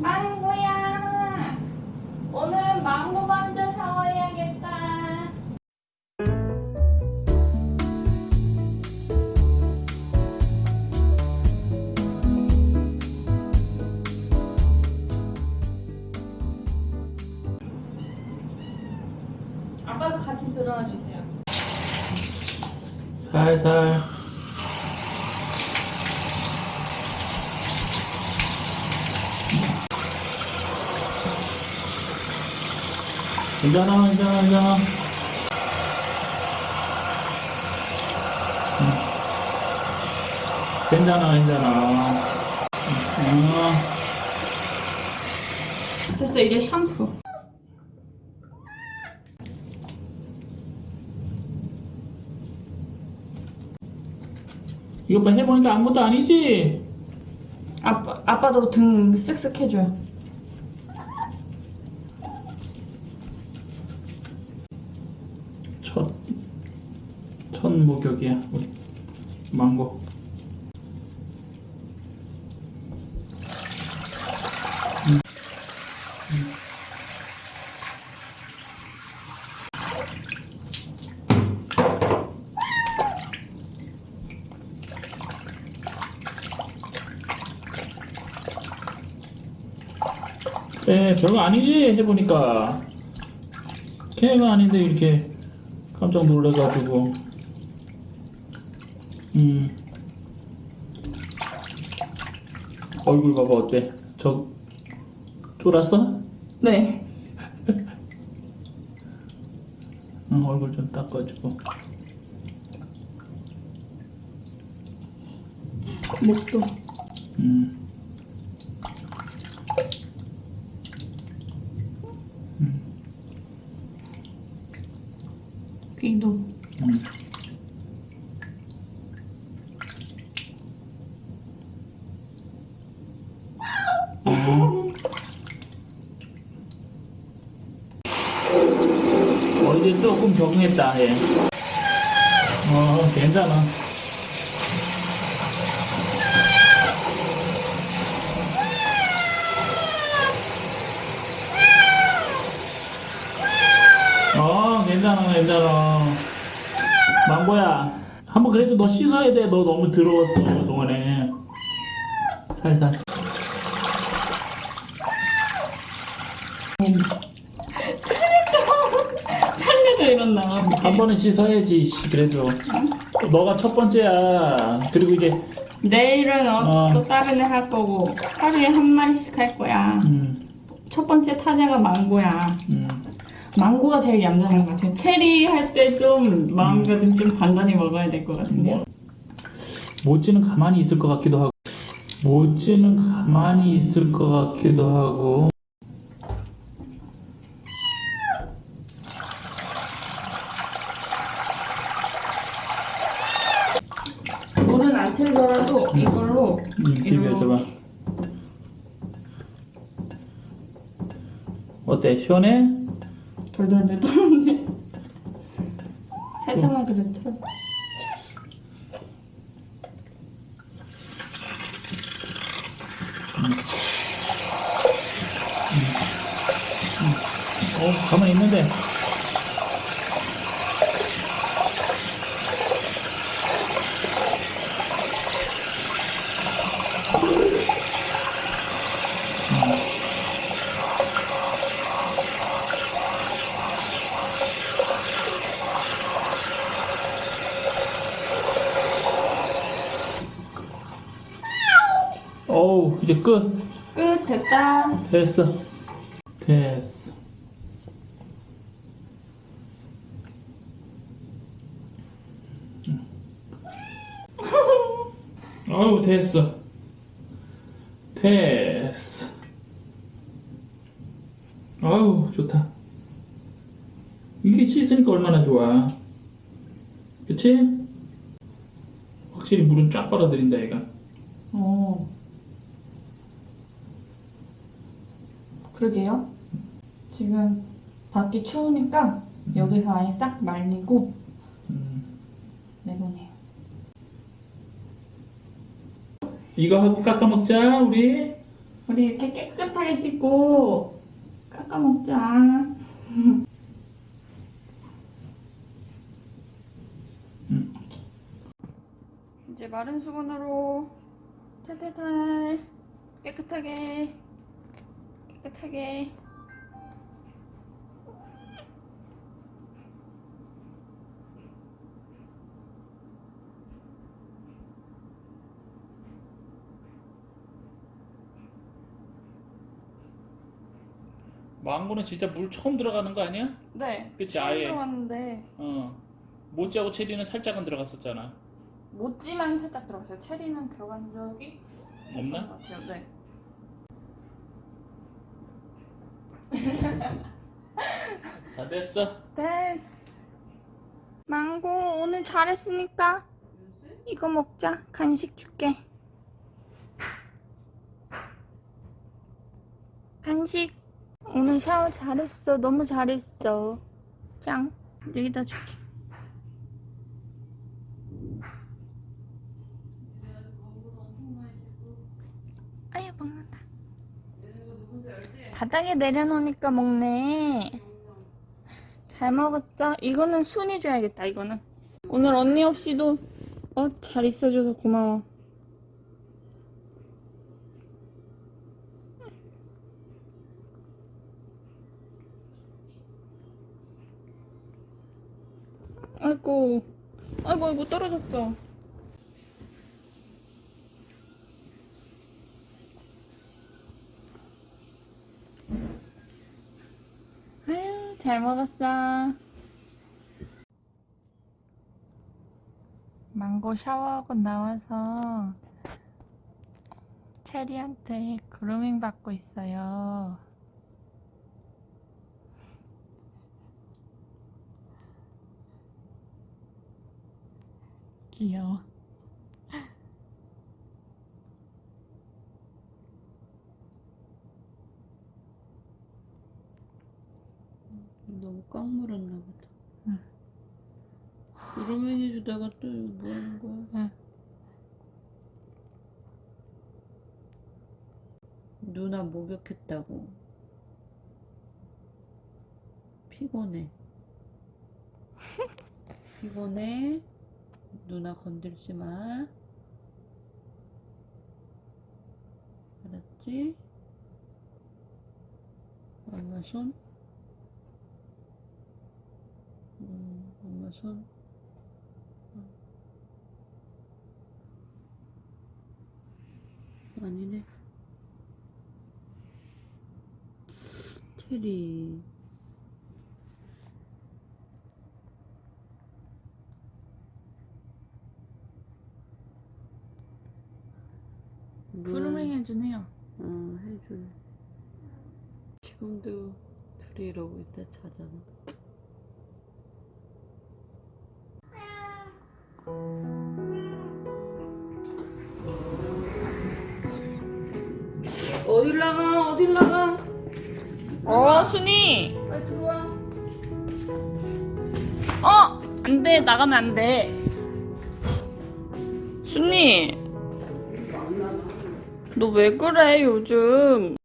망고야. 오늘은 망고 먼저 샤워해야겠다. 아빠도 같이 들어와 주세요. 살살 괜찮아 괜찮아 괜찮아 응. 괜찮아 괜찮아 응. 됐어 이제 샴푸 이거 봐 해보니까 아무것도 아니지? 아빠, 아빠도 등 쓱쓱 해줘요 첫 목욕이야 우리. 망고. 네, 별거 아니지 해보니까. 걔가 아닌데 이렇게 깜짝 놀래가지고 음 얼굴 봐봐 어때? 저 쫄았어? 네 응, 얼굴 좀 닦아주고 목도 음. 귀도 음. 어. 어, 이제 조금 적응했다, 얘. 어, 괜찮아. 어, 괜찮아, 괜찮아. 망고야, 한번 그래도 너 씻어야 돼. 너 너무 더러웠어, 그동안에. 살살. 살려줘 이런다 한 번은 씻어야지, 씨, 그래도. 너가 첫 번째야. 그리고 이제, 내일은 어, 어. 또 다른 애 할 거고 하루에 한 마리씩 할 거야 음, 첫 번째 타자가 망고야 음. 망고가 제일 얌전한 것 같아 체리 할 때 좀 마음가짐 좀 단단히 먹어야 될 것 같은데요 모찌는 가만히 있을 것 같기도 하고. 모찌는 가만히 있을 것 같기도 하고. 틀더라도 이걸로 음, 비벼줘봐. 어때? 시원해? 돌돌돌 돌네 살짝만 그래 틀어 어, 가만히 있는데. 어우, 이제 끝. 끝 됐다 됐어. 됐어. 어우, 됐어. 됐어. 어우, 좋다. 이게 씻으니까 얼마나 좋아. 그치? 확실히 물은 쫙 빨아들인다, 얘가. 어 그러게요 지금 밖이 추우니까 여기서 아예 싹 말리고 음. 내보내요 이거 하고 깎아 먹자, 우리. 우리 이렇게 깨끗하게 씻고 깎아 먹자. 이제 마른 수건으로 탈탈탈 깨끗하게 깨끗하게 망고는 진짜 물 처음 들어가는 거 아니야? 네 그치, 처음 아예. 들어갔는데 어. 모찌하고 체리는 살짝은 들어갔었잖아. 모찌만 살짝 들어갔어요 체리는 들어간 적이 없는 없나? 것 같아요 네 다 됐어. 됐어. 망고 오늘 잘했으니까 이거 먹자. 간식 줄게. 간식. 오늘 샤워 잘했어. 너무 잘했어. 짱. 여기다 줄게 아유 먹는다 바닥에 내려놓으니까 먹네. 잘 먹었죠? 이거는 순이 줘야겠다 이거는. 오늘 언니 없이도 어 잘 있어줘서 고마워. 아이고. 아이고 아이고 떨어졌죠 아유 잘 먹었어 망고 샤워하고 나와서 체리한테 그루밍 받고 있어요. 귀여워. 너무 꽉 물었나 보다. 응. 그러면 해주다가 또 뭐 하는 거야? 응. 누나 목욕했다고. 피곤해. 피곤해. 누나 건들지 마. 알았지? 엄마 손. 음, 엄마 손. 아니네. 체리. 그루밍 해주네요. 어, 해줄. 지금도 둘이 이러고 있다 자잖아. 어딜 나가? 어딜 나가? 어, 순이! 빨리 들어와. 어! 안 돼, 나가면 안 돼. 순이! 너 왜 그래, 요즘?